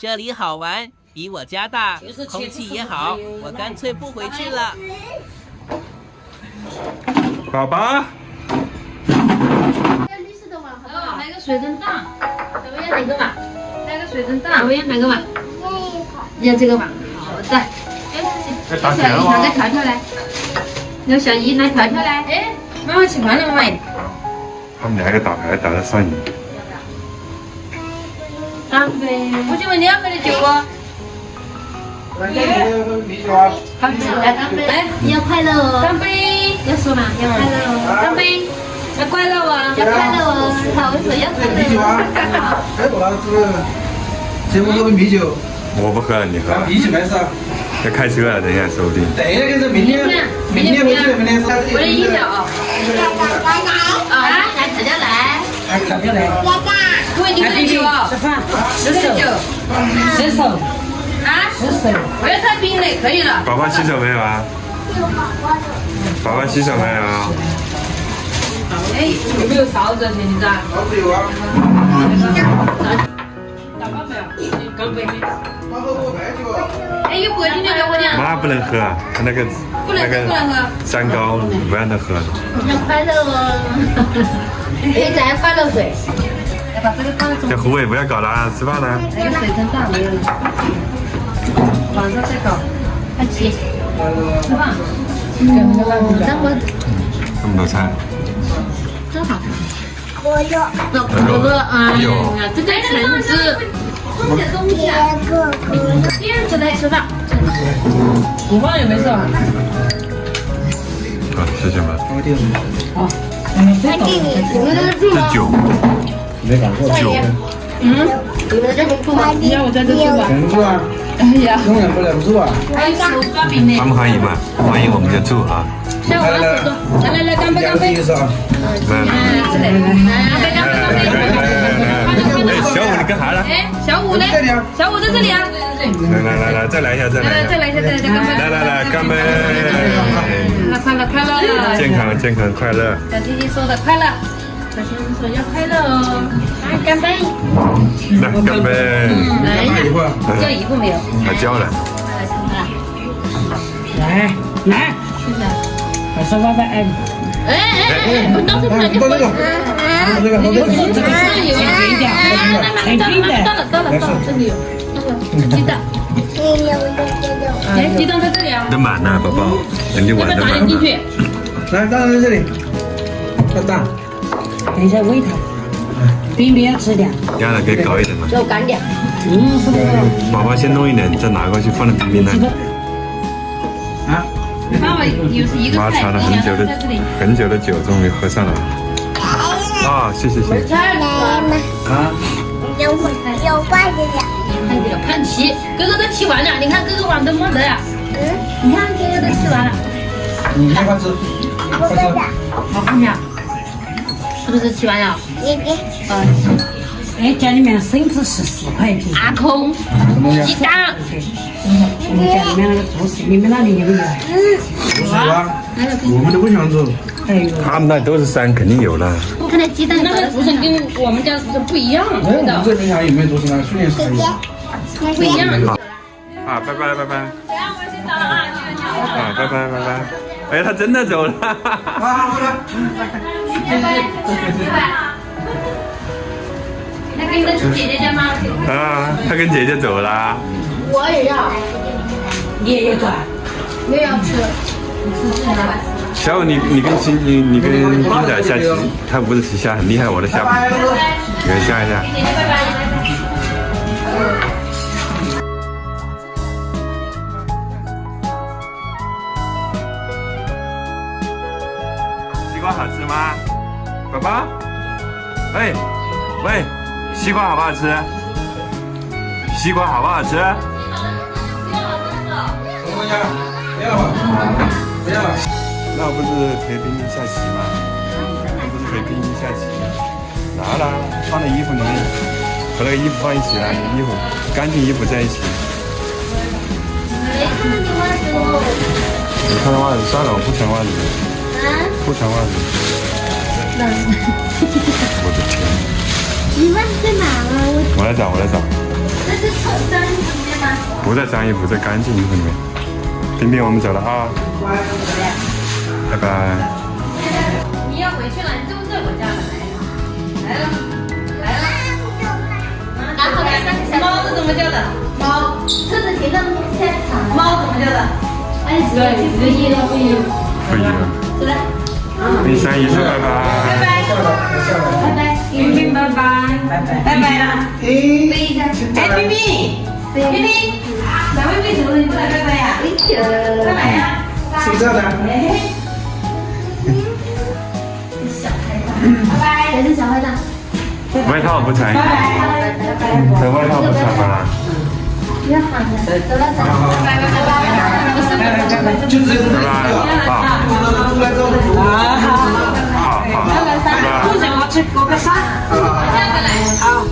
这里好玩，比我家大，空气也好，我干脆不回去了。宝宝，绿色的碗好不好？来个水蒸蛋，咱们要哪个碗？来个水蒸蛋，我们要哪个碗？要这个碗。好的。哎，小姨拿个条条来。要小姨拿条条来。哎，妈妈吃饭了没？他们两个打牌打得上瘾。干杯！我就问两杯的酒不？来啤酒啊！干杯！来干杯！来，你要快乐哦！干杯！要说嘛？要快乐哦！干杯！要快乐哦！要快乐哦！好，我说要快乐。啤酒啊！哎，我老子，请我喝杯啤酒。我不喝了，你喝。啤酒没事啊。要开车了，等一下说不定。等一下，就是明天，明天回去，明天上。我的饮料啊！啊，来调调来。来调调来。各位，你喝酒啊？吃饭，喝酒。洗手，啊？洗手。不要太冰了，可以了。宝宝洗手没有啊？宝宝洗手没有啊？哎，有没有勺子？现在？勺子有啊。打包没有？干杯。妈喝过白酒啊。哎，有桂林的给我点。妈不能喝，他那个不能那不能喝个三高不让他喝。要快乐哦。可以再快乐水。这个放在中这胡伟不要搞了，吃饭了。那个水蒸蛋没有了。晚上再搞。快吃。吃饭。嗯，这么这么多菜。真好。可乐。可乐，嗯，这个橙子。叶子来吃饭。午饭也没事啊。好，谢谢妈。好，你，你们的住吗？这酒，酒，嗯，你们这里住吗？要我在这住吧。能住啊！哎呀，永远不能住啊！欢不欢迎嘛？欢迎我们就住啊。来来来，干杯干杯！来来来来来来，干杯干杯干杯！哎，小五你干啥了？哎，小五呢？小五在这里啊！来来来来，再来一下，再来一下。再来一下，再来一下，干杯！来来来，干杯！快乐快乐快乐！健康健康快乐。小弟弟说的快乐，小先生说要快乐哦。来干杯！来干杯！来一下，一会儿。叫姨夫没有？他交了。来来，是不是？快说拜拜，哎，哎哎哎，我当时突然就喝这个，喝这个，喝这个。这个是有一点，很冰的。到了到了到了，这里有那个鸡蛋。哎，鸡蛋在这里啊。都满了，宝宝，人家要不要碗都满打点进去了。？来，蛋在这里。蛋蛋。等一下喂它，冰冰要吃点。压的可以搞一点嘛。肉干点。嗯。宝宝先弄一点，再拿过去放在冰冰那里。啊。爸爸有是一个妈菜，尝了很久的。很久的酒，终于喝上了。啊，谢谢谢谢。啊。有有筷子呀，看这个看齐，哥哥都吃完了，你看哥哥碗都没得呀。嗯，你看哥哥都吃完了，你先快吃，快吃。我的的，好看没有？是不是吃完了？爷爷，呃，哎，家里面笋子是四块一斤，阿空，什么鸡蛋，我们家里面那个猪食，你们那里有没有？不是啊，我们都不想做。哎呦，他们那都是山，肯定有了。我看那鸡蛋那个竹笋跟我们家的竹笋不一样，哎，我们这边还有没有竹笋啊？去年是有。不一样。好，啊，拜拜拜拜。行，我先走了啊，拜拜拜拜。哎，他真的走了。啊，好的。那跟你的姐姐家吗？啊，他跟姐姐走了。我也要，你也有转？我也要吃。小五，你你跟新你你跟冰仔下棋，他不是下很厉害，我的下不，你们下一下。西瓜好吃吗？宝宝，喂喂，西瓜好不好吃？西瓜好不好吃？什么东西啊？不要了？不要了。那不是陪冰冰下棋吗？那不是陪冰冰下棋？拿了，放在衣服里面，和那个衣服放一起了，衣服干净衣服在一起。你看到袜子，算了，我不穿袜子，不穿袜子。我的天！你忘在哪了？我我来找，我来找。这是穿脏衣服里面吗？不在脏衣服，在干净衣服里面。冰冰，我们走了啊，拜拜。你要回去了，你就在我家了，来了，来了，来了。然后呢？猫是怎么叫的？猫，车子停到天场。猫怎么叫的？哎，对，不一了，不一了。不一样。走了。跟三姨说拜拜。拜拜。拜拜，拜拜了。诶，飞一下。哎，冰冰，冰冰，咱们为什么你不来拜拜呀？拜拜呀！是不是这样的？哎，小坏蛋。拜拜。谁是小坏蛋？外套不穿，拜拜，这外套不穿吗？不要喊了，走了走了。拜拜拜拜。不是拜拜拜拜。就直接拜拜，好，出来之后，Cô có?